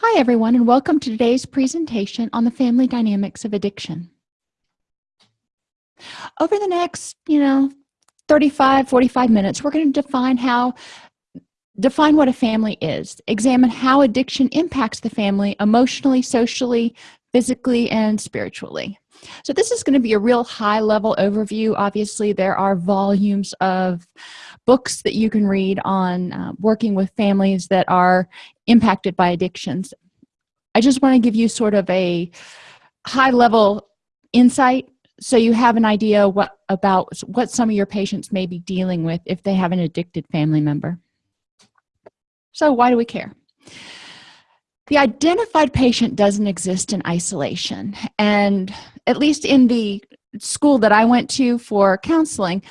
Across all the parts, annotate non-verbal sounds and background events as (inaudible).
Hi everyone and welcome to today's presentation on the family dynamics of addiction. Over the next, you know, 35, 45 minutes, we're going to define how define what a family is, examine how addiction impacts the family emotionally, socially, physically, and spiritually. So this is going to be a real high level overview. Obviously, there are volumes of books that you can read on uh, working with families that are impacted by addictions. I just want to give you sort of a high level insight so you have an idea what about what some of your patients may be dealing with if they have an addicted family member. So why do we care? The identified patient doesn't exist in isolation and at least in the school that i went to for counseling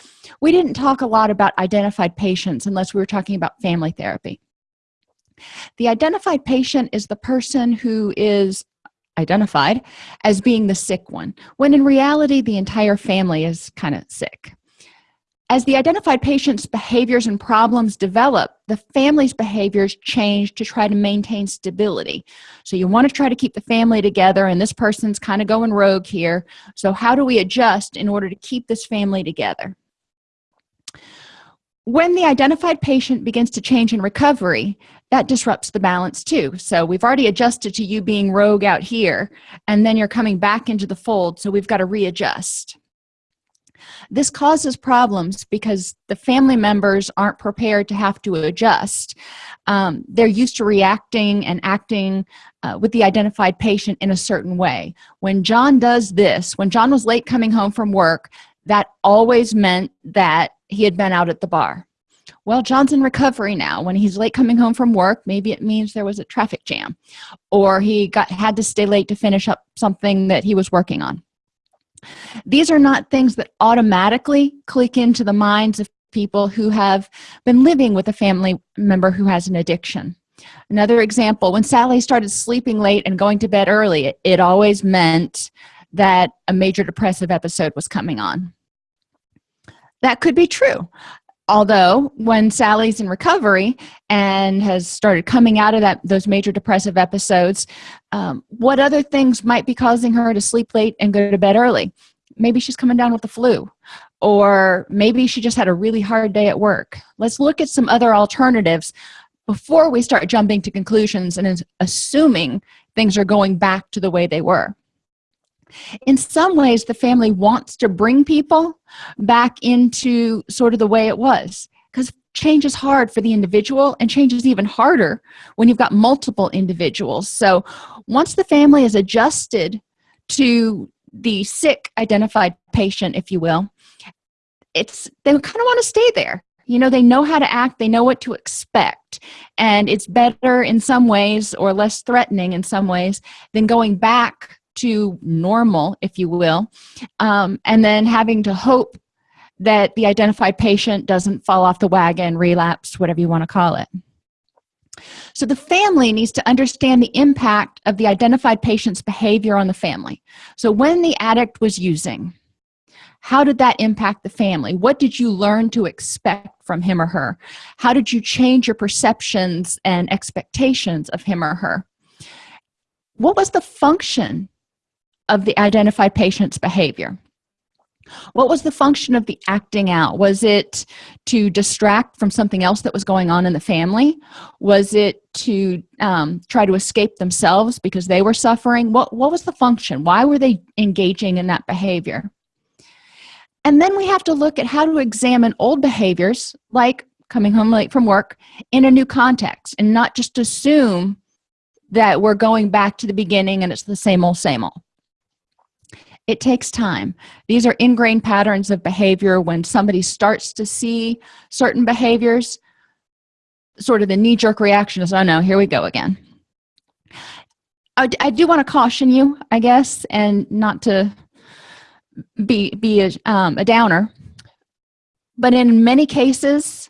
we didn't talk a lot about identified patients unless we were talking about family therapy. The identified patient is the person who is identified as being the sick one when in reality the entire family is kind of sick as the identified patient's behaviors and problems develop the family's behaviors change to try to maintain stability. So you want to try to keep the family together and this person's kind of going rogue here. So how do we adjust in order to keep this family together? When the identified patient begins to change in recovery that disrupts the balance too. So we've already adjusted to you being rogue out here and then you're coming back into the fold so we've got to readjust this causes problems because the family members aren't prepared to have to adjust. Um, they're used to reacting and acting uh, with the identified patient in a certain way. When john does this when john was late coming home from work that always meant that he had been out at the bar. Well john's in recovery now. When he's late coming home from work maybe it means there was a traffic jam or he got had to stay late to finish up something that he was working on these are not things that automatically click into the minds of people who have been living with a family member who has an addiction. Another example when sally started sleeping late and going to bed early it, it always meant that a major depressive episode was coming on. That could be true although when sally's in recovery and has started coming out of that those major depressive episodes um, what other things might be causing her to sleep late and go to bed early? Maybe she's coming down with the flu or maybe she just had a really hard day at work. Let's look at some other alternatives before we start jumping to conclusions and assuming things are going back to the way they were in some ways the family wants to bring people back into sort of the way it was because change is hard for the individual and change is even harder when you've got multiple individuals. So once the family is adjusted to the sick identified patient if you will it's they kind of want to stay there. You know they know how to act they know what to expect and it's better in some ways or less threatening in some ways than going back to normal if you will um, and then having to hope that the identified patient doesn't fall off the wagon relapse whatever you want to call it. So the family needs to understand the impact of the identified patient's behavior on the family. So when the addict was using how did that impact the family? What did you learn to expect from him or her? How did you change your perceptions and expectations of him or her? What was the function of the identified patient's behavior. What was the function of the acting out? Was it to distract from something else that was going on in the family? Was it to um, try to escape themselves because they were suffering? What what was the function? Why were they engaging in that behavior? And then we have to look at how to examine old behaviors like coming home late from work in a new context and not just assume that we're going back to the beginning and it's the same old same old it takes time. These are ingrained patterns of behavior when somebody starts to see certain behaviors. Sort of the knee-jerk reaction is oh no here we go again. I, I do want to caution you I guess and not to be be a, um, a downer but in many cases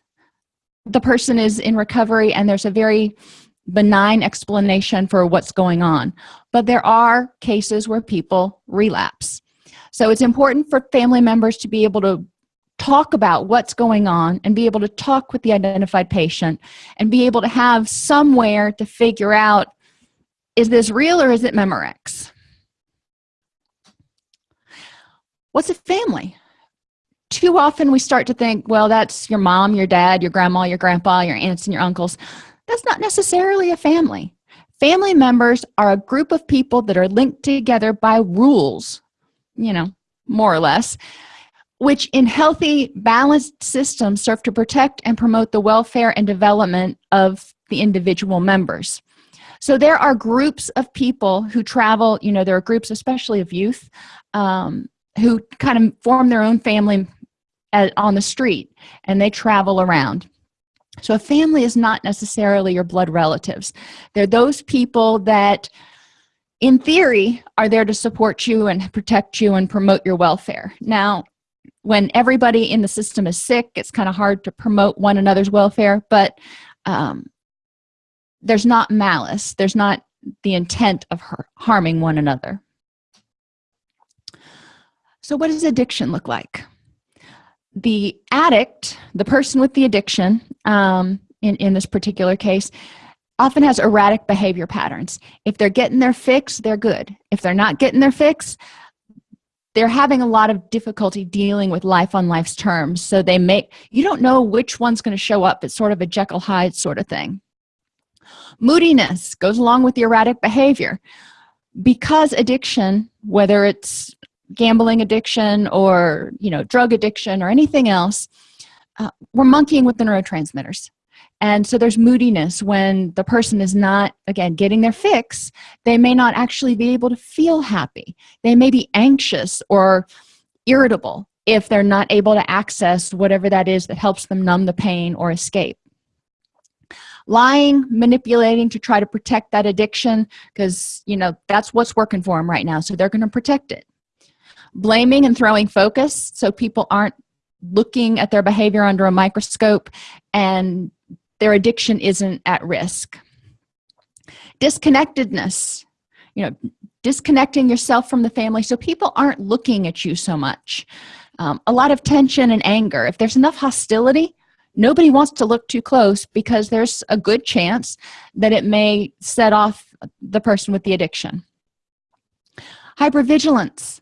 the person is in recovery and there's a very benign explanation for what's going on. But there are cases where people relapse. So it's important for family members to be able to talk about what's going on and be able to talk with the identified patient and be able to have somewhere to figure out is this real or is it memorex? What's a family? Too often we start to think well that's your mom your dad your grandma your grandpa your aunts and your uncles that's not necessarily a family. Family members are a group of people that are linked together by rules you know more or less which in healthy balanced systems serve to protect and promote the welfare and development of the individual members. So there are groups of people who travel you know there are groups especially of youth um, who kind of form their own family at, on the street and they travel around so a family is not necessarily your blood relatives. They're those people that in theory are there to support you and protect you and promote your welfare. Now when everybody in the system is sick it's kind of hard to promote one another's welfare but um, there's not malice. There's not the intent of harming one another. So what does addiction look like the addict the person with the addiction um, in in this particular case often has erratic behavior patterns. If they're getting their fix they're good. If they're not getting their fix they're having a lot of difficulty dealing with life on life's terms. So they make you don't know which one's going to show up. It's sort of a jekyll hyde sort of thing. Moodiness goes along with the erratic behavior. Because addiction whether it's gambling addiction or you know drug addiction or anything else uh, we're monkeying with the neurotransmitters. And so there's moodiness when the person is not again getting their fix they may not actually be able to feel happy. They may be anxious or irritable if they're not able to access whatever that is that helps them numb the pain or escape. Lying manipulating to try to protect that addiction because you know that's what's working for them right now so they're going to protect it blaming and throwing focus so people aren't looking at their behavior under a microscope and their addiction isn't at risk. Disconnectedness you know disconnecting yourself from the family so people aren't looking at you so much. Um, a lot of tension and anger. If there's enough hostility nobody wants to look too close because there's a good chance that it may set off the person with the addiction. Hypervigilance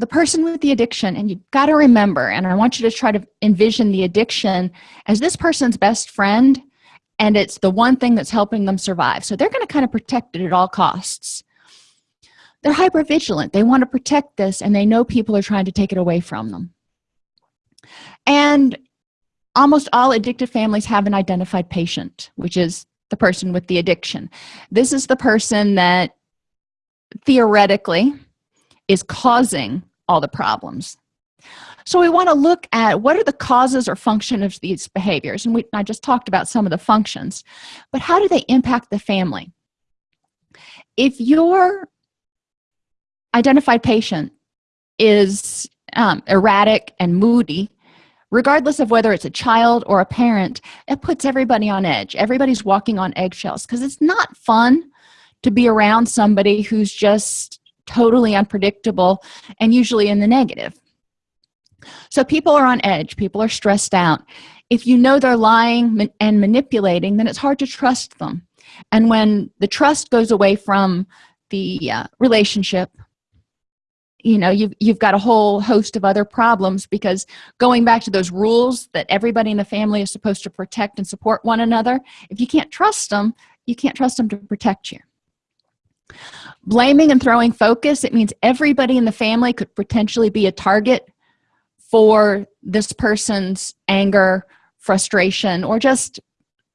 the person with the addiction and you've got to remember and i want you to try to envision the addiction as this person's best friend and it's the one thing that's helping them survive. So they're going to kind of protect it at all costs. They're hyper vigilant they want to protect this and they know people are trying to take it away from them. And almost all addicted families have an identified patient which is the person with the addiction. This is the person that theoretically is causing all the problems. So we want to look at what are the causes or function of these behaviors and we i just talked about some of the functions but how do they impact the family? If your identified patient is um, erratic and moody regardless of whether it's a child or a parent it puts everybody on edge. Everybody's walking on eggshells because it's not fun to be around somebody who's just totally unpredictable and usually in the negative. So people are on edge. People are stressed out. If you know they're lying and manipulating then it's hard to trust them. And when the trust goes away from the uh, relationship you know you've, you've got a whole host of other problems because going back to those rules that everybody in the family is supposed to protect and support one another if you can't trust them you can't trust them to protect you blaming and throwing focus. It means everybody in the family could potentially be a target for this person's anger frustration or just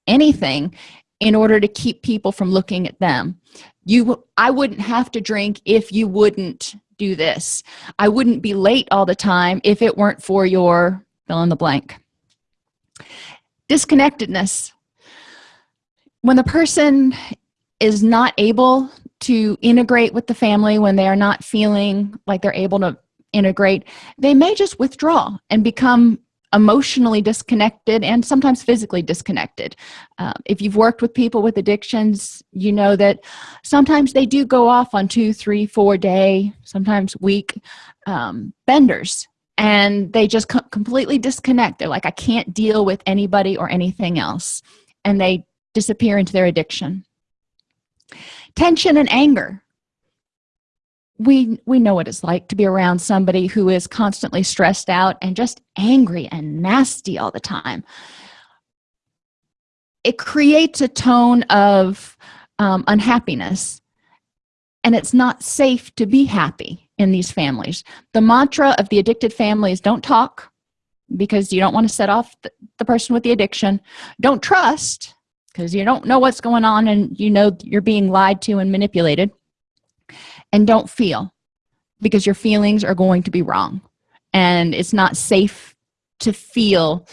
anything in order to keep people from looking at them. You i wouldn't have to drink if you wouldn't do this. I wouldn't be late all the time if it weren't for your fill in the blank. Disconnectedness. When the person is not able to integrate with the family when they are not feeling like they're able to integrate they may just withdraw and become emotionally disconnected and sometimes physically disconnected. Uh, if you've worked with people with addictions you know that sometimes they do go off on two three four day sometimes week um, benders and they just co completely disconnect. They're like i can't deal with anybody or anything else and they disappear into their addiction tension and anger. We we know what it's like to be around somebody who is constantly stressed out and just angry and nasty all the time. It creates a tone of um, unhappiness and it's not safe to be happy in these families. The mantra of the addicted families don't talk because you don't want to set off the, the person with the addiction. Don't trust because you don't know what's going on and you know you're being lied to and manipulated. And don't feel because your feelings are going to be wrong. And it's not safe to feel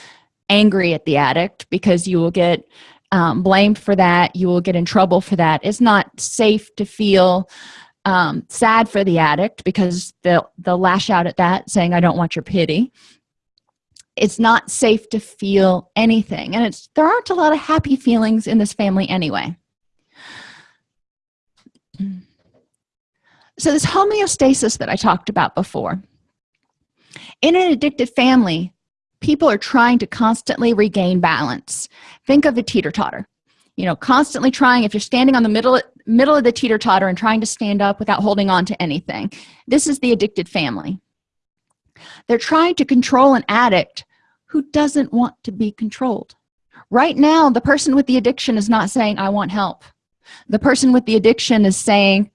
angry at the addict because you will get um, blamed for that you will get in trouble for that. It's not safe to feel um, sad for the addict because they'll they'll lash out at that saying I don't want your pity it's not safe to feel anything. And it's there aren't a lot of happy feelings in this family anyway. So this homeostasis that I talked about before in an addicted family people are trying to constantly regain balance. Think of a teeter-totter. You know constantly trying if you're standing on the middle middle of the teeter-totter and trying to stand up without holding on to anything this is the addicted family they're trying to control an addict who doesn't want to be controlled. Right now the person with the addiction is not saying I want help. The person with the addiction is saying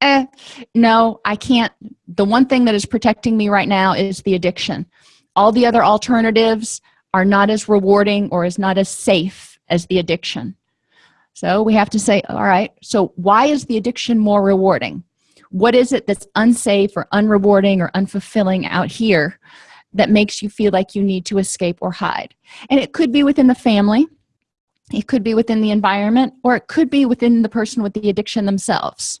eh, no I can't. The one thing that is protecting me right now is the addiction. All the other alternatives are not as rewarding or is not as safe as the addiction. So we have to say all right so why is the addiction more rewarding what is it that's unsafe or unrewarding or unfulfilling out here that makes you feel like you need to escape or hide? And it could be within the family it could be within the environment or it could be within the person with the addiction themselves.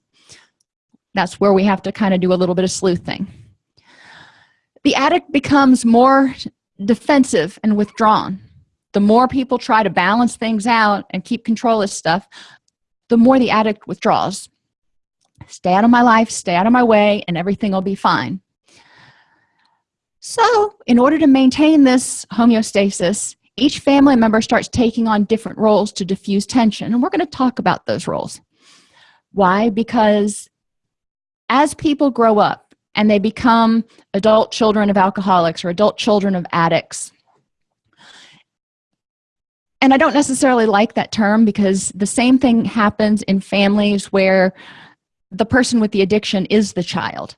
That's where we have to kind of do a little bit of sleuthing. The addict becomes more defensive and withdrawn. The more people try to balance things out and keep control of stuff the more the addict withdraws stay out of my life stay out of my way and everything will be fine. So in order to maintain this homeostasis each family member starts taking on different roles to diffuse tension and we're going to talk about those roles. Why? Because as people grow up and they become adult children of alcoholics or adult children of addicts and I don't necessarily like that term because the same thing happens in families where the person with the addiction is the child.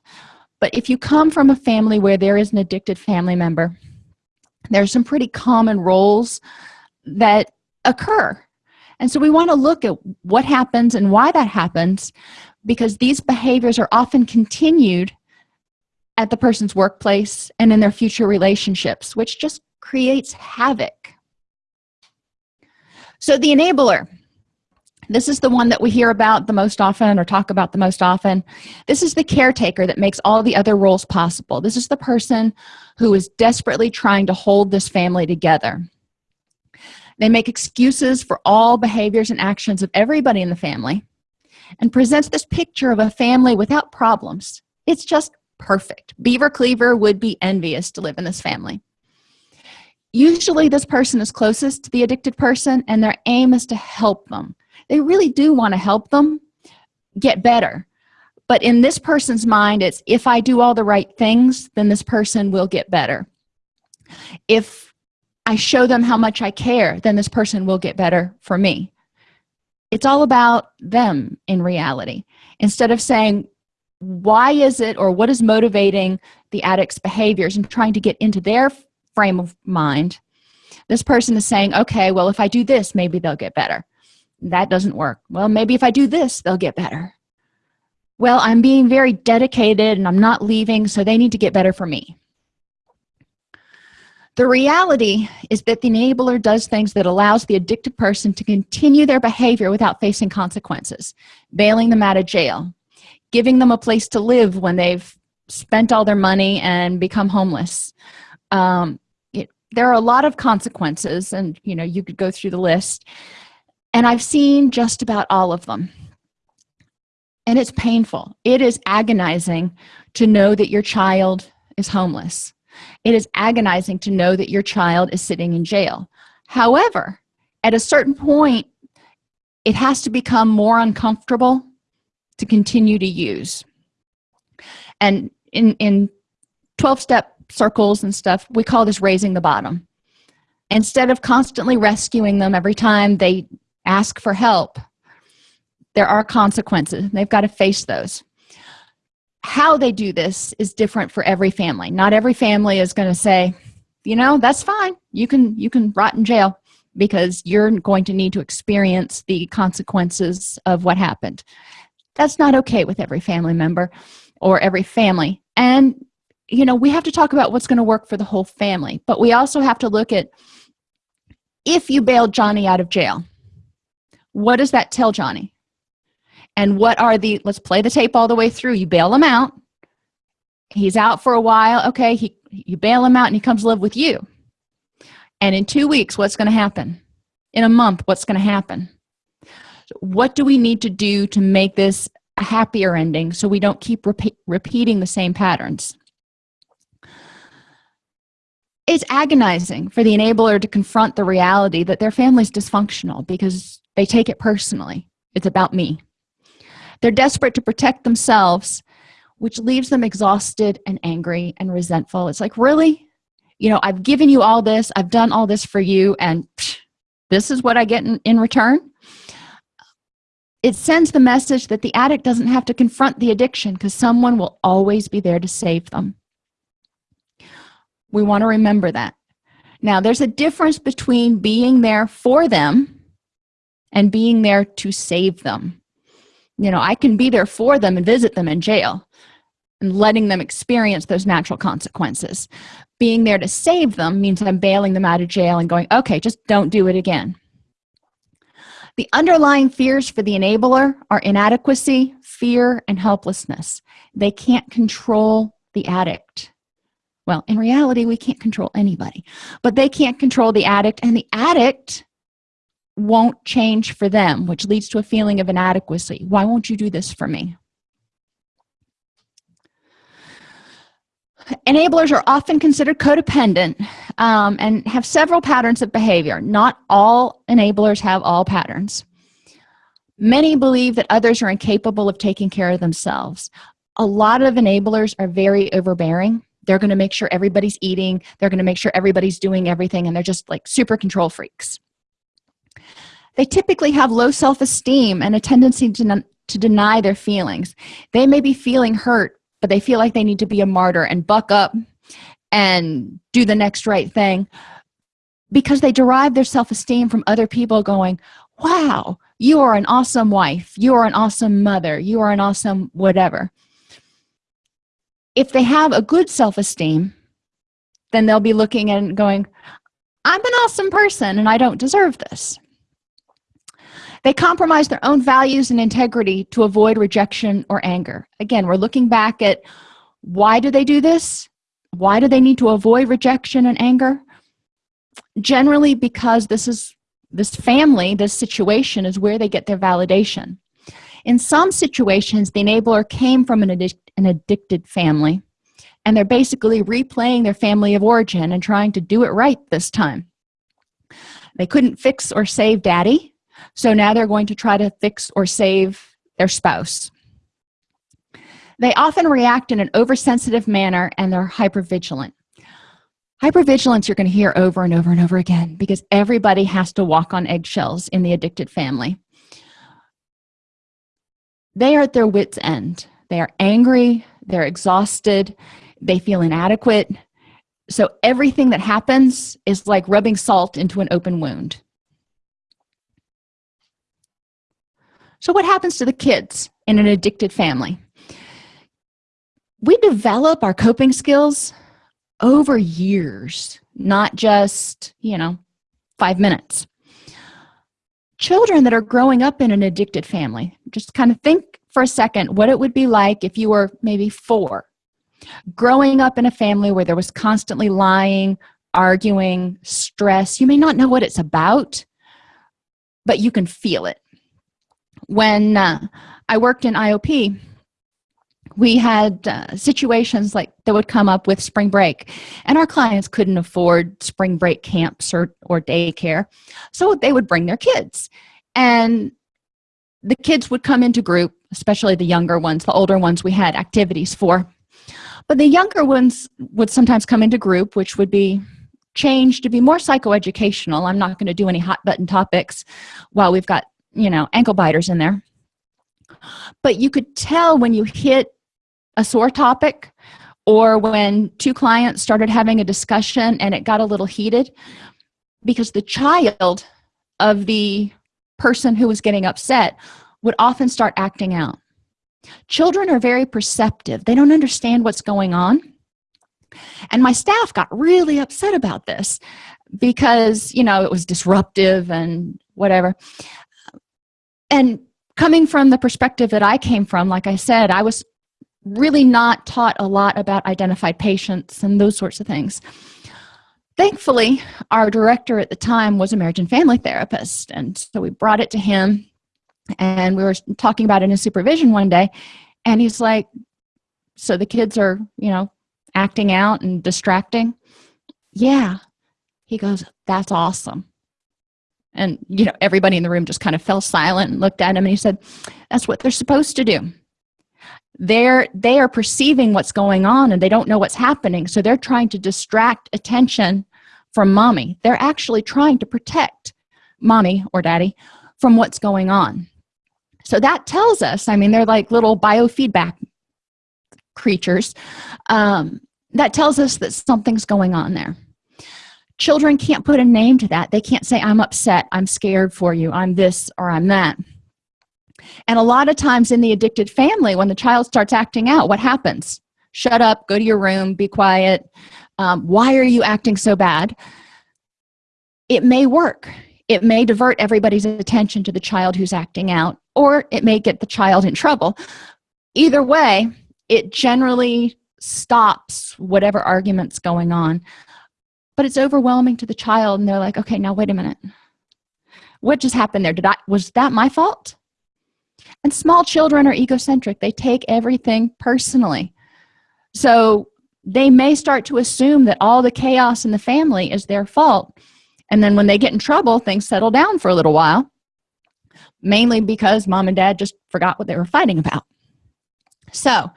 But if you come from a family where there is an addicted family member there are some pretty common roles that occur. And so we want to look at what happens and why that happens because these behaviors are often continued at the person's workplace and in their future relationships which just creates havoc. So the enabler this is the one that we hear about the most often or talk about the most often. This is the caretaker that makes all the other roles possible. This is the person who is desperately trying to hold this family together. They make excuses for all behaviors and actions of everybody in the family and presents this picture of a family without problems. It's just perfect. Beaver cleaver would be envious to live in this family. Usually this person is closest to the addicted person and their aim is to help them they really do want to help them get better. But in this person's mind it's if I do all the right things then this person will get better. If I show them how much I care then this person will get better for me. It's all about them in reality. Instead of saying why is it or what is motivating the addict's behaviors and trying to get into their frame of mind this person is saying okay well if I do this maybe they'll get better that doesn't work. Well maybe if I do this they'll get better. Well I'm being very dedicated and I'm not leaving so they need to get better for me. The reality is that the enabler does things that allows the addicted person to continue their behavior without facing consequences bailing them out of jail giving them a place to live when they've spent all their money and become homeless. Um, it, there are a lot of consequences and you know you could go through the list and I've seen just about all of them. And it's painful. It is agonizing to know that your child is homeless. It is agonizing to know that your child is sitting in jail. However at a certain point it has to become more uncomfortable to continue to use. And in in 12 step circles and stuff we call this raising the bottom. Instead of constantly rescuing them every time they ask for help there are consequences. They've got to face those. How they do this is different for every family. Not every family is going to say you know that's fine. You can you can rot in jail because you're going to need to experience the consequences of what happened. That's not okay with every family member or every family. And you know we have to talk about what's going to work for the whole family but we also have to look at if you bailed johnny out of jail what does that tell johnny? And what are the let's play the tape all the way through. You bail him out. He's out for a while. Okay he you bail him out and he comes live with you. And in two weeks what's going to happen? In a month what's going to happen? What do we need to do to make this a happier ending so we don't keep repeat, repeating the same patterns it's agonizing for the enabler to confront the reality that their family's dysfunctional because they take it personally. It's about me. They're desperate to protect themselves which leaves them exhausted and angry and resentful. It's like really? You know i've given you all this. I've done all this for you and psh, this is what i get in, in return? It sends the message that the addict doesn't have to confront the addiction because someone will always be there to save them we want to remember that. Now there's a difference between being there for them and being there to save them. You know i can be there for them and visit them in jail and letting them experience those natural consequences. Being there to save them means i'm bailing them out of jail and going okay just don't do it again. The underlying fears for the enabler are inadequacy fear and helplessness. They can't control the addict well in reality we can't control anybody but they can't control the addict and the addict won't change for them which leads to a feeling of inadequacy. Why won't you do this for me? Enablers are often considered codependent um, and have several patterns of behavior. Not all enablers have all patterns. Many believe that others are incapable of taking care of themselves. A lot of enablers are very overbearing they're going to make sure everybody's eating they're going to make sure everybody's doing everything and they're just like super control freaks. They typically have low self-esteem and a tendency to, to deny their feelings. They may be feeling hurt but they feel like they need to be a martyr and buck up and do the next right thing because they derive their self-esteem from other people going wow you are an awesome wife. You are an awesome mother. You are an awesome whatever if they have a good self-esteem then they'll be looking and going i'm an awesome person and i don't deserve this. They compromise their own values and integrity to avoid rejection or anger. Again we're looking back at why do they do this? Why do they need to avoid rejection and anger? Generally because this is this family this situation is where they get their validation in some situations the enabler came from an, addic an addicted family and they're basically replaying their family of origin and trying to do it right this time. They couldn't fix or save daddy so now they're going to try to fix or save their spouse. They often react in an oversensitive manner and they're hypervigilant. Hypervigilance you're going to hear over and over and over again because everybody has to walk on eggshells in the addicted family they are at their wits end. They are angry they're exhausted they feel inadequate. So everything that happens is like rubbing salt into an open wound. So what happens to the kids in an addicted family? We develop our coping skills over years not just you know five minutes children that are growing up in an addicted family. Just kind of think for a second what it would be like if you were maybe four. Growing up in a family where there was constantly lying arguing stress you may not know what it's about but you can feel it. When uh, i worked in iop we had uh, situations like that would come up with spring break and our clients couldn't afford spring break camps or, or daycare so they would bring their kids and the kids would come into group especially the younger ones the older ones we had activities for. But the younger ones would sometimes come into group which would be changed to be more psychoeducational. I'm not going to do any hot button topics while we've got you know ankle biters in there. But you could tell when you hit a sore topic or when two clients started having a discussion and it got a little heated because the child of the person who was getting upset would often start acting out. Children are very perceptive. They don't understand what's going on. And my staff got really upset about this because you know it was disruptive and whatever. And coming from the perspective that i came from like i said i was really not taught a lot about identified patients and those sorts of things. Thankfully our director at the time was a marriage and family therapist and so we brought it to him and we were talking about it in supervision one day and he's like so the kids are you know acting out and distracting? Yeah. He goes that's awesome. And you know everybody in the room just kind of fell silent and looked at him and he said that's what they're supposed to do they're they are perceiving what's going on and they don't know what's happening. So they're trying to distract attention from mommy. They're actually trying to protect mommy or daddy from what's going on. So that tells us i mean they're like little biofeedback creatures. Um, that tells us that something's going on there. Children can't put a name to that. They can't say i'm upset i'm scared for you i'm this or i'm that and a lot of times in the addicted family when the child starts acting out what happens? Shut up go to your room be quiet. Um, why are you acting so bad? It may work. It may divert everybody's attention to the child who's acting out or it may get the child in trouble. Either way it generally stops whatever arguments going on. But it's overwhelming to the child and they're like okay now wait a minute. What just happened there? Did i was that my fault and small children are egocentric. They take everything personally. So they may start to assume that all the chaos in the family is their fault. And then when they get in trouble things settle down for a little while mainly because mom and dad just forgot what they were fighting about. So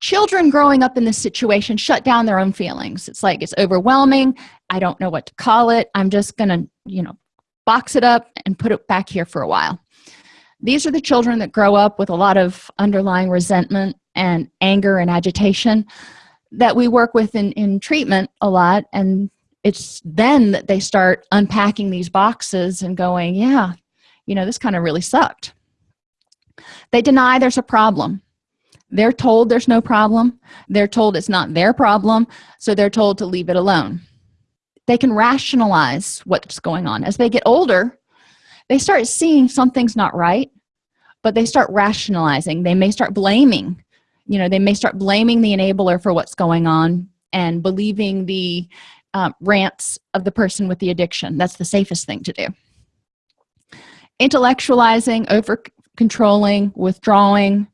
children growing up in this situation shut down their own feelings. It's like it's overwhelming. I don't know what to call it. I'm just gonna you know box it up and put it back here for a while these are the children that grow up with a lot of underlying resentment and anger and agitation that we work with in, in treatment a lot. And it's then that they start unpacking these boxes and going yeah you know this kind of really sucked. They deny there's a problem. They're told there's no problem. They're told it's not their problem. So they're told to leave it alone. They can rationalize what's going on. As they get older they start seeing something's not right but they start rationalizing. They may start blaming you know they may start blaming the enabler for what's going on and believing the um, rants of the person with the addiction. That's the safest thing to do. Intellectualizing over controlling withdrawing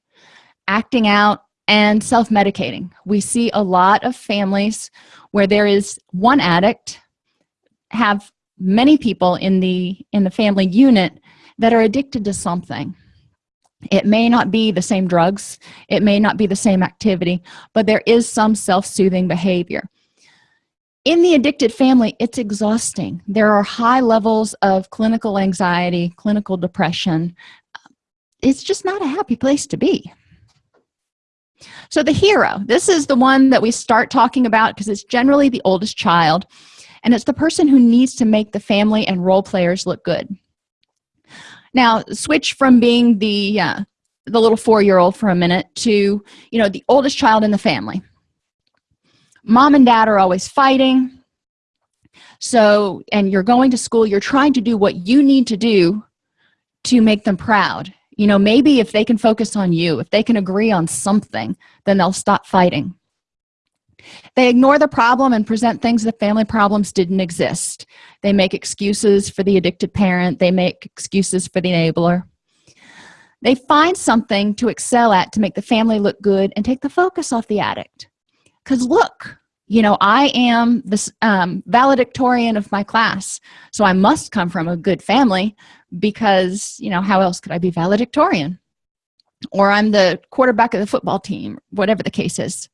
acting out and self-medicating. We see a lot of families where there is one addict have many people in the in the family unit that are addicted to something it may not be the same drugs. It may not be the same activity but there is some self-soothing behavior. In the addicted family it's exhausting. There are high levels of clinical anxiety clinical depression. It's just not a happy place to be. So the hero this is the one that we start talking about because it's generally the oldest child and it's the person who needs to make the family and role players look good now switch from being the uh, the little four-year-old for a minute to you know the oldest child in the family. Mom and dad are always fighting. So and you're going to school you're trying to do what you need to do to make them proud. You know maybe if they can focus on you if they can agree on something then they'll stop fighting they ignore the problem and present things that family problems didn't exist. They make excuses for the addicted parent. They make excuses for the enabler. They find something to excel at to make the family look good and take the focus off the addict. Because look you know i am this um, valedictorian of my class so i must come from a good family because you know how else could i be valedictorian? Or i'm the quarterback of the football team whatever the case is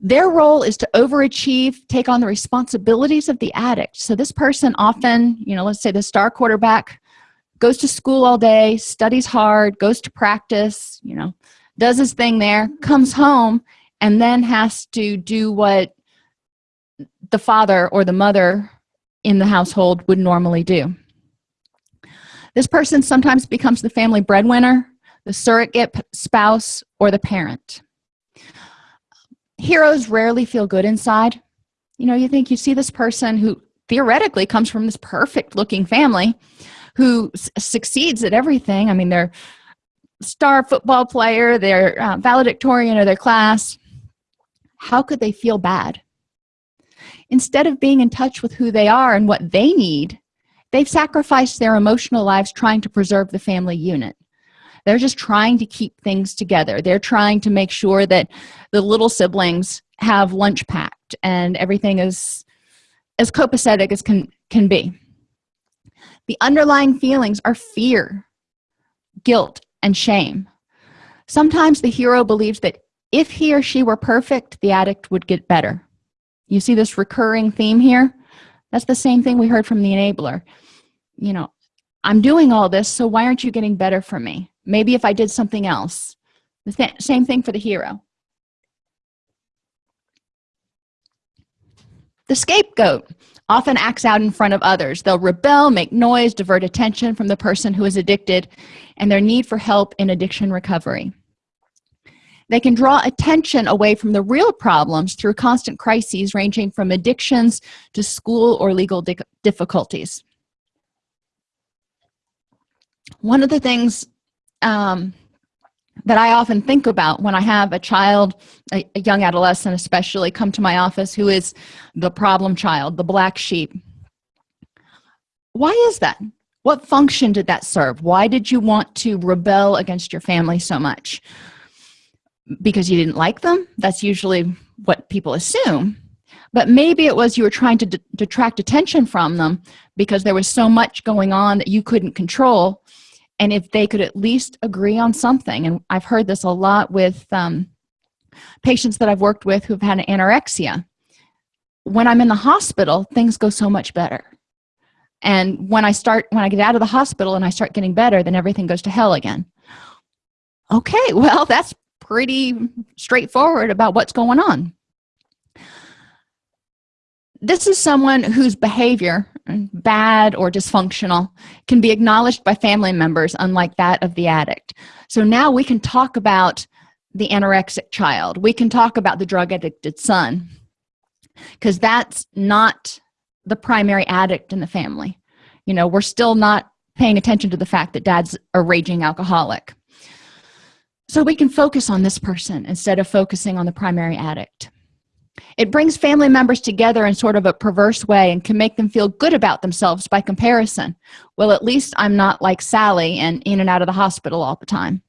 their role is to overachieve take on the responsibilities of the addict. So this person often you know let's say the star quarterback goes to school all day studies hard goes to practice you know does his thing there comes home and then has to do what the father or the mother in the household would normally do. This person sometimes becomes the family breadwinner the surrogate spouse or the parent heroes rarely feel good inside. You know you think you see this person who theoretically comes from this perfect looking family who succeeds at everything. I mean they're star football player they're uh, valedictorian of their class. How could they feel bad? Instead of being in touch with who they are and what they need they've sacrificed their emotional lives trying to preserve the family unit they're just trying to keep things together. They're trying to make sure that the little siblings have lunch packed and everything is as copacetic as can can be. The underlying feelings are fear guilt and shame. Sometimes the hero believes that if he or she were perfect the addict would get better. You see this recurring theme here? That's the same thing we heard from the enabler. You know i'm doing all this so why aren't you getting better for me maybe if i did something else. The th same thing for the hero. The scapegoat often acts out in front of others. They'll rebel make noise divert attention from the person who is addicted and their need for help in addiction recovery. They can draw attention away from the real problems through constant crises ranging from addictions to school or legal difficulties. One of the things um, that I often think about when I have a child, a, a, young adolescent especially, come to my office who is the problem child, the black sheep. Why is that? What function did that serve? Why did you want to rebel against your family so much? Because you didn't like them? That's usually what people assume. But maybe it was you were trying to detract attention from them because there was so much going on that you couldn't control and if they could at least agree on something. And i've heard this a lot with um, patients that i've worked with who've had anorexia. When i'm in the hospital things go so much better. And when i start when i get out of the hospital and i start getting better then everything goes to hell again. Okay (laughs) well that's pretty straightforward about what's going on. This is someone whose behavior bad or dysfunctional can be acknowledged by family members unlike that of the addict. So now we can talk about the anorexic child. We can talk about the drug addicted son because that's not the primary addict in the family. You know we're still not paying attention to the fact that dad's a raging alcoholic. So we can focus on this person instead of focusing on the primary addict it brings family members together in sort of a perverse way and can make them feel good about themselves by comparison. Well at least i'm not like sally and in and out of the hospital all the time.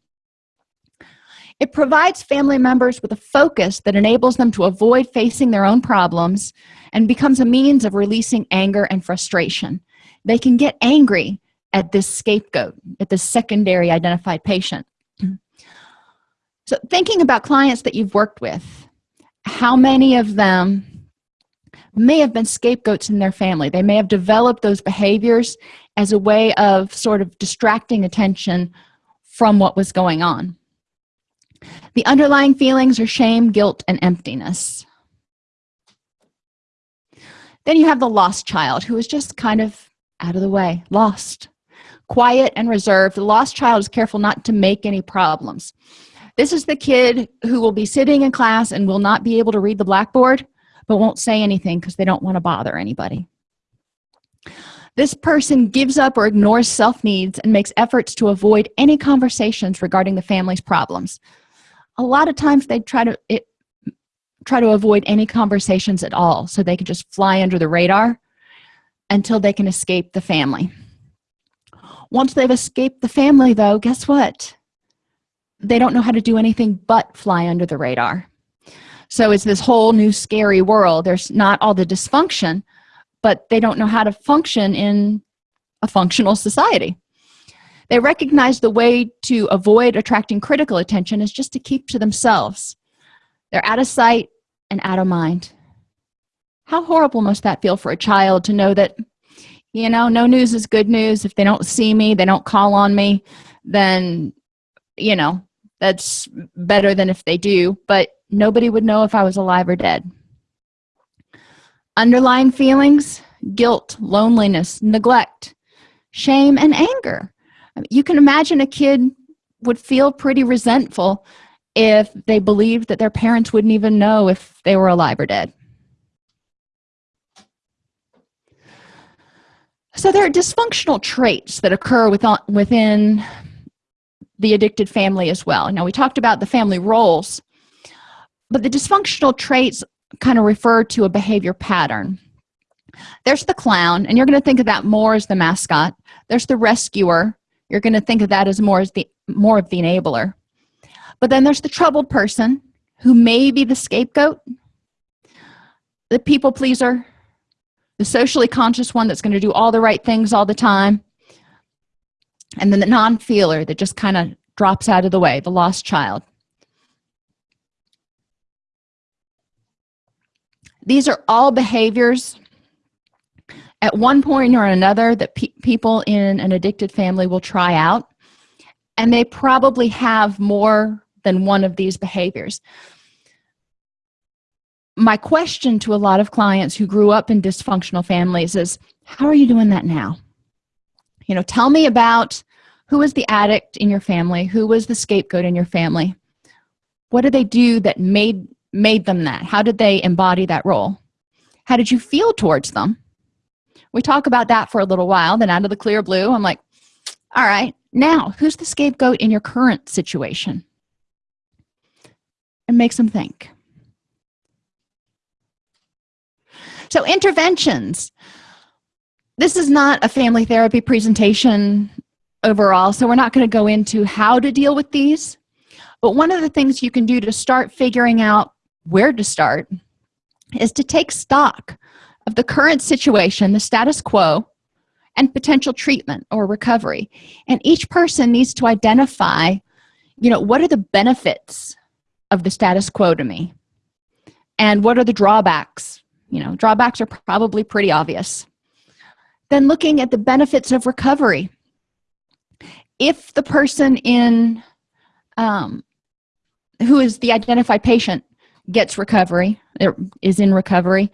It provides family members with a focus that enables them to avoid facing their own problems and becomes a means of releasing anger and frustration. They can get angry at this scapegoat at this secondary identified patient. (clears throat) So thinking about clients that you've worked with how many of them may have been scapegoats in their family. They may have developed those behaviors as a way of sort of distracting attention from what was going on. The underlying feelings are shame guilt and emptiness. Then you have the lost child who is just kind of out of the way lost. Quiet and reserved. The lost child is careful not to make any problems this is the kid who will be sitting in class and will not be able to read the blackboard but won't say anything because they don't want to bother anybody. This person gives up or ignores self needs and makes efforts to avoid any conversations regarding the family's problems. A lot of times they try to it, try to avoid any conversations at all so they can just fly under the radar until they can escape the family. Once they've escaped the family though guess what they don't know how to do anything but fly under the radar. So it's this whole new scary world. There's not all the dysfunction but they don't know how to function in a functional society. They recognize the way to avoid attracting critical attention is just to keep to themselves. They're out of sight and out of mind. How horrible must that feel for a child to know that you know no news is good news. If they don't see me they don't call on me then you know that's better than if they do but nobody would know if i was alive or dead. Underlying feelings? Guilt loneliness neglect shame and anger. You can imagine a kid would feel pretty resentful if they believed that their parents wouldn't even know if they were alive or dead. So there are dysfunctional traits that occur within, the addicted family as well. Now we talked about the family roles but the dysfunctional traits kind of refer to a behavior pattern. There's the clown and you're going to think of that more as the mascot. There's the rescuer you're going to think of that as more as the more of the enabler. But then there's the troubled person who may be the scapegoat the people pleaser the socially conscious one that's going to do all the right things all the time and then the non-feeler that just kind of drops out of the way the lost child. These are all behaviors at one point or another that pe people in an addicted family will try out and they probably have more than one of these behaviors. My question to a lot of clients who grew up in dysfunctional families is how are you doing that now you know tell me about who was the addict in your family who was the scapegoat in your family. What did they do that made made them that? How did they embody that role? How did you feel towards them? We talk about that for a little while then out of the clear blue i'm like all right now who's the scapegoat in your current situation? And makes them think. So interventions this is not a family therapy presentation overall so we're not going to go into how to deal with these. But one of the things you can do to start figuring out where to start is to take stock of the current situation the status quo and potential treatment or recovery. And each person needs to identify you know what are the benefits of the status quo to me? And what are the drawbacks? You know drawbacks are probably pretty obvious then looking at the benefits of recovery. If the person in um, who is the identified patient gets recovery is in recovery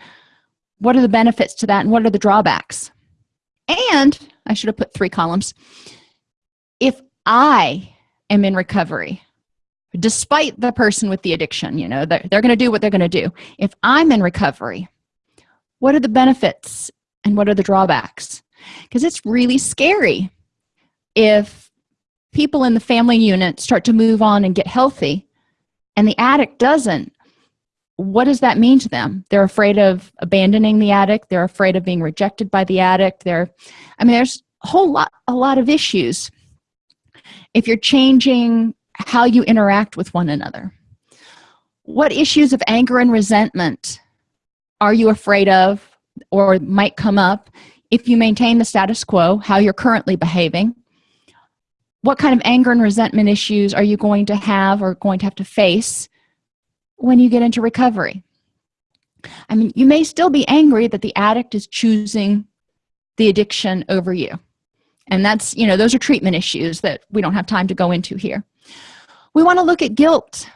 what are the benefits to that and what are the drawbacks? And i should have put three columns if i am in recovery despite the person with the addiction you know they're, they're going to do what they're going to do. If i'm in recovery what are the benefits and what are the drawbacks? Because it's really scary if people in the family unit start to move on and get healthy and the addict doesn't what does that mean to them? They're afraid of abandoning the addict they're afraid of being rejected by the addict they're i mean there's a whole lot a lot of issues if you're changing how you interact with one another. What issues of anger and resentment are you afraid of or might come up if you maintain the status quo how you're currently behaving what kind of anger and resentment issues are you going to have or going to have to face when you get into recovery? I mean you may still be angry that the addict is choosing the addiction over you. And that's you know those are treatment issues that we don't have time to go into here. We want to look at guilt.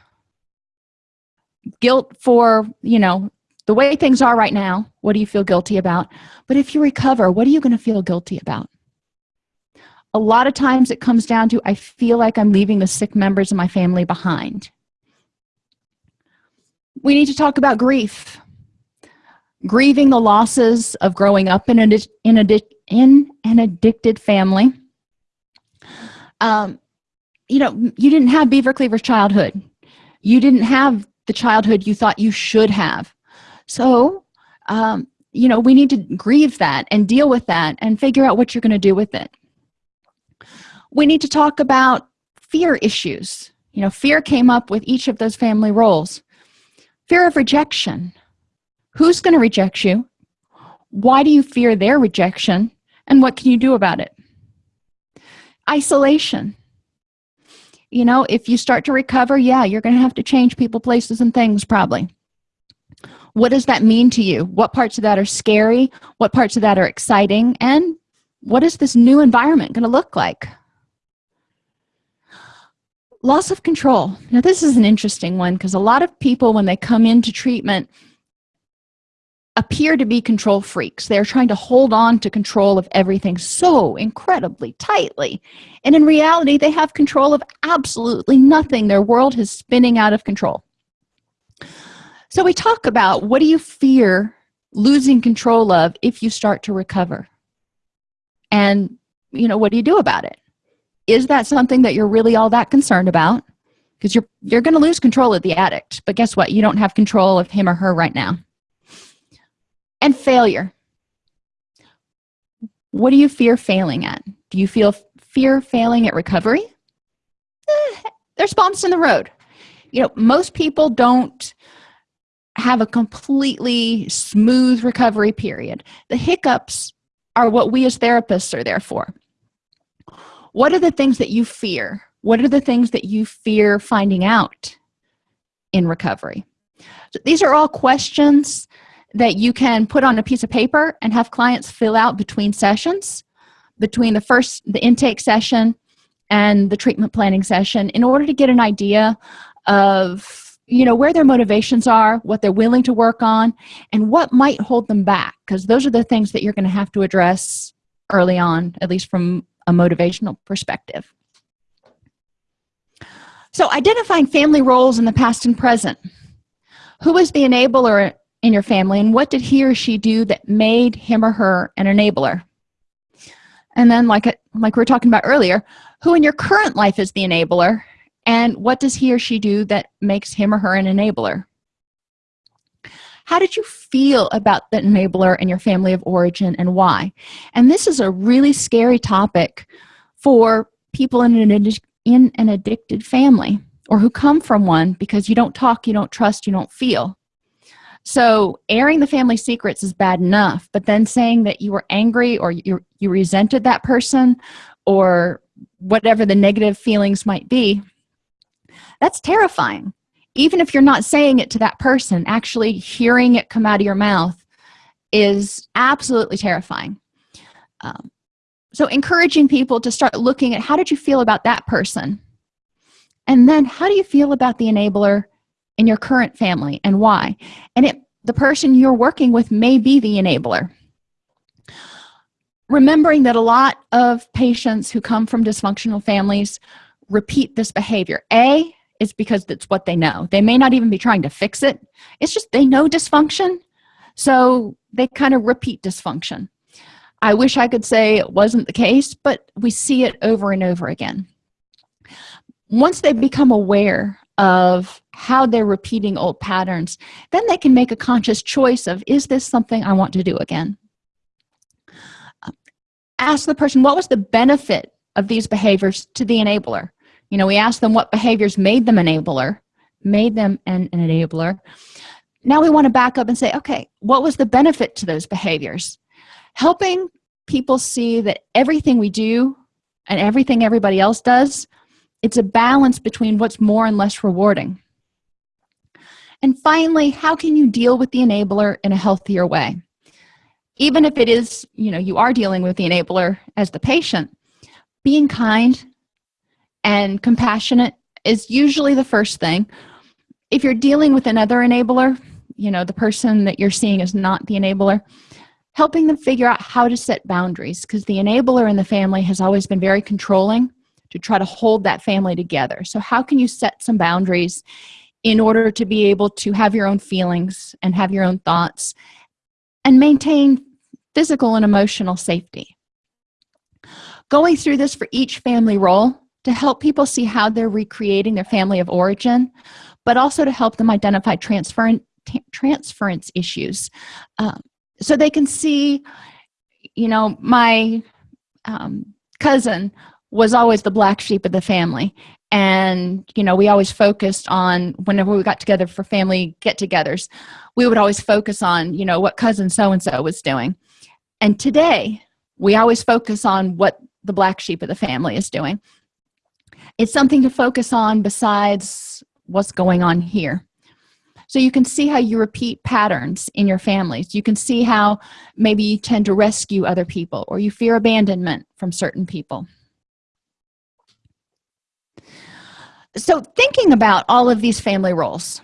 Guilt for you know the way things are right now what do you feel guilty about? But if you recover what are you going to feel guilty about? A lot of times it comes down to i feel like i'm leaving the sick members of my family behind. We need to talk about grief. Grieving the losses of growing up in, a, in, in an addicted family. Um, you know you didn't have beaver cleaver's childhood. You didn't have the childhood you thought you should have so um, you know we need to grieve that and deal with that and figure out what you're going to do with it. We need to talk about fear issues. You know fear came up with each of those family roles. Fear of rejection. Who's going to reject you? Why do you fear their rejection? And what can you do about it? Isolation. You know if you start to recover yeah you're gonna have to change people places and things probably what does that mean to you? What parts of that are scary? What parts of that are exciting? And what is this new environment going to look like? Loss of control. Now this is an interesting one because a lot of people when they come into treatment appear to be control freaks. They're trying to hold on to control of everything so incredibly tightly. And in reality they have control of absolutely nothing. Their world is spinning out of control so we talk about what do you fear losing control of if you start to recover? And you know what do you do about it? Is that something that you're really all that concerned about? Because you're you're going to lose control of the addict but guess what? You don't have control of him or her right now. And failure. What do you fear failing at? Do you feel fear failing at recovery? Eh, there's bumps in the road. You know most people don't have a completely smooth recovery period. The hiccups are what we as therapists are there for. What are the things that you fear? What are the things that you fear finding out in recovery? So these are all questions that you can put on a piece of paper and have clients fill out between sessions between the first the intake session and the treatment planning session in order to get an idea of you know where their motivations are what they're willing to work on and what might hold them back because those are the things that you're going to have to address early on at least from a motivational perspective. So identifying family roles in the past and present. Who is the enabler in your family and what did he or she do that made him or her an enabler? And then like like we were talking about earlier who in your current life is the enabler and what does he or she do that makes him or her an enabler? How did you feel about the enabler in your family of origin and why? And this is a really scary topic for people in an in an addicted family or who come from one because you don't talk you don't trust you don't feel. So airing the family secrets is bad enough but then saying that you were angry or you, you resented that person or whatever the negative feelings might be that's terrifying. Even if you're not saying it to that person actually hearing it come out of your mouth is absolutely terrifying. Um, so encouraging people to start looking at how did you feel about that person? And then how do you feel about the enabler in your current family and why? And it the person you're working with may be the enabler. Remembering that a lot of patients who come from dysfunctional families repeat this behavior. A is because that's what they know. They may not even be trying to fix it. It's just they know dysfunction. So they kind of repeat dysfunction. I wish i could say it wasn't the case but we see it over and over again. Once they become aware of how they're repeating old patterns then they can make a conscious choice of is this something i want to do again? Ask the person what was the benefit of these behaviors to the enabler you know we asked them what behaviors made them enabler made them an, an enabler. Now we want to back up and say okay what was the benefit to those behaviors? Helping people see that everything we do and everything everybody else does it's a balance between what's more and less rewarding. And finally how can you deal with the enabler in a healthier way? Even if it is you know you are dealing with the enabler as the patient being kind and compassionate is usually the first thing. If you're dealing with another enabler you know the person that you're seeing is not the enabler helping them figure out how to set boundaries because the enabler in the family has always been very controlling to try to hold that family together. So how can you set some boundaries in order to be able to have your own feelings and have your own thoughts and maintain physical and emotional safety? Going through this for each family role to help people see how they're recreating their family of origin but also to help them identify transfer transference issues. Um, so they can see you know my um, cousin was always the black sheep of the family. And you know we always focused on whenever we got together for family get-togethers we would always focus on you know what cousin so and so was doing. And today we always focus on what the black sheep of the family is doing it's something to focus on besides what's going on here. So you can see how you repeat patterns in your families. You can see how maybe you tend to rescue other people or you fear abandonment from certain people. So thinking about all of these family roles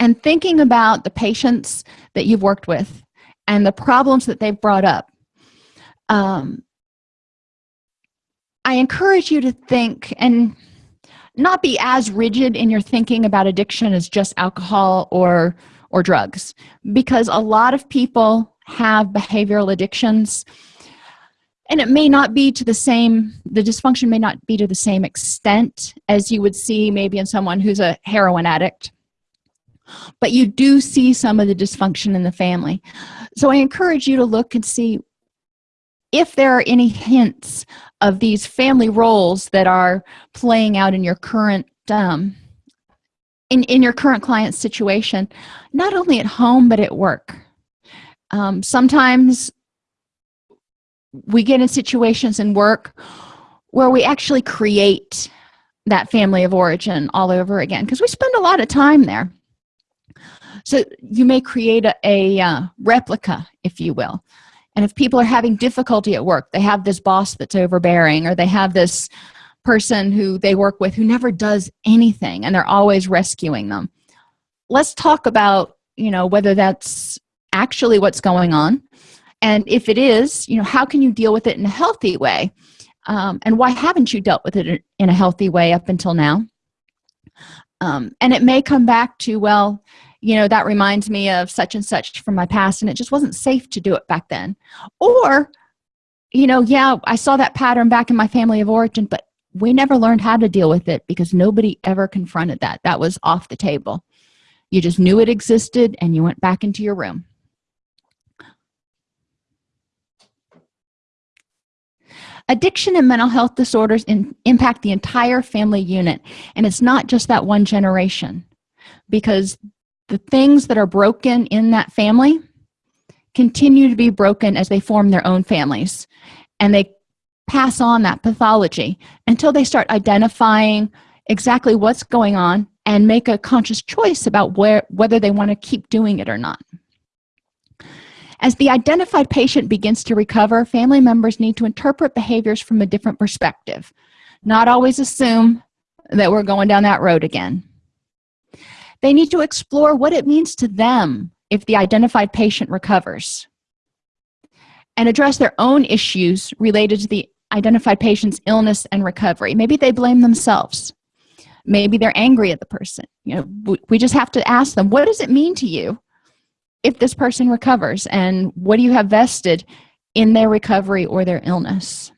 and thinking about the patients that you've worked with and the problems that they've brought up um, i encourage you to think and not be as rigid in your thinking about addiction as just alcohol or or drugs because a lot of people have behavioral addictions and it may not be to the same the dysfunction may not be to the same extent as you would see maybe in someone who's a heroin addict but you do see some of the dysfunction in the family. So i encourage you to look and see if there are any hints of these family roles that are playing out in your current um, in, in your current client situation not only at home but at work. Um, sometimes we get in situations in work where we actually create that family of origin all over again because we spend a lot of time there. So you may create a, a uh, replica if you will and if people are having difficulty at work they have this boss that's overbearing or they have this person who they work with who never does anything and they're always rescuing them. Let's talk about you know whether that's actually what's going on. And if it is you know how can you deal with it in a healthy way? Um, and why haven't you dealt with it in a healthy way up until now? Um, and it may come back to well you know that reminds me of such and such from my past and it just wasn't safe to do it back then. Or you know yeah i saw that pattern back in my family of origin but we never learned how to deal with it because nobody ever confronted that. That was off the table. You just knew it existed and you went back into your room. Addiction and mental health disorders in, impact the entire family unit and it's not just that one generation because the things that are broken in that family continue to be broken as they form their own families. And they pass on that pathology until they start identifying exactly what's going on and make a conscious choice about where whether they want to keep doing it or not. As the identified patient begins to recover family members need to interpret behaviors from a different perspective. Not always assume that we're going down that road again they need to explore what it means to them if the identified patient recovers and address their own issues related to the identified patient's illness and recovery. Maybe they blame themselves. Maybe they're angry at the person. You know we just have to ask them what does it mean to you if this person recovers? And what do you have vested in their recovery or their illness